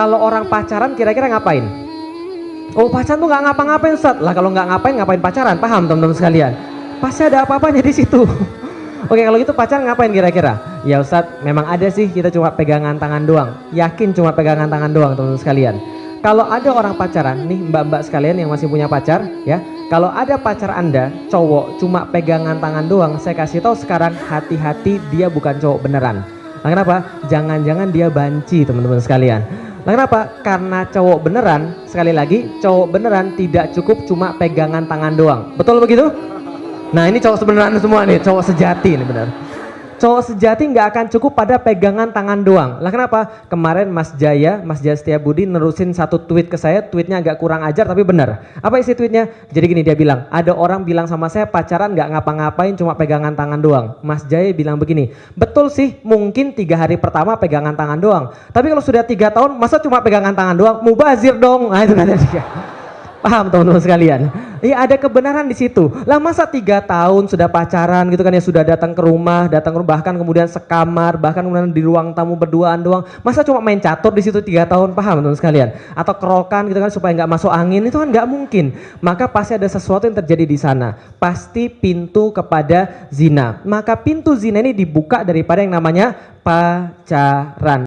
kalau orang pacaran kira-kira ngapain? Oh pacaran tuh nggak ngapa-ngapain Ustaz. Lah kalau nggak ngapain ngapain pacaran? Paham teman-teman sekalian? Pasti ada apa-apanya di situ. Oke kalau gitu pacaran ngapain kira-kira? Ya Ustadz memang ada sih kita cuma pegangan tangan doang. Yakin cuma pegangan tangan doang teman-teman sekalian. Kalau ada orang pacaran nih mbak-mbak sekalian yang masih punya pacar ya. Kalau ada pacar anda cowok cuma pegangan tangan doang. Saya kasih tahu sekarang hati-hati dia bukan cowok beneran. Nah kenapa? Jangan-jangan dia banci teman-teman sekalian. Nah kenapa? Karena cowok beneran, sekali lagi cowok beneran tidak cukup cuma pegangan tangan doang. Betul begitu? Nah ini cowok sebenarnya semua nih, cowok sejati nih benar. Cowok sejati nggak akan cukup pada pegangan tangan doang. Lah kenapa? Kemarin Mas Jaya, Mas Jaya Setia Budi nerusin satu tweet ke saya, tweetnya agak kurang ajar tapi benar. Apa isi tweetnya? Jadi gini dia bilang, ada orang bilang sama saya pacaran nggak ngapa-ngapain cuma pegangan tangan doang. Mas Jaya bilang begini, betul sih mungkin tiga hari pertama pegangan tangan doang. Tapi kalau sudah tiga tahun masa cuma pegangan tangan doang? Mubazir dong. Nah itu dia. Paham teman-teman sekalian? Iya ada kebenaran di situ. Lah masa tiga tahun sudah pacaran gitu kan ya sudah datang ke rumah, datang ke rumah bahkan kemudian sekamar, bahkan kemudian di ruang tamu berduaan doang. Masa cuma main catur di situ tiga tahun paham teman-teman sekalian? Atau kerokan gitu kan supaya nggak masuk angin itu kan nggak mungkin. Maka pasti ada sesuatu yang terjadi di sana. Pasti pintu kepada zina. Maka pintu zina ini dibuka daripada yang namanya pacaran.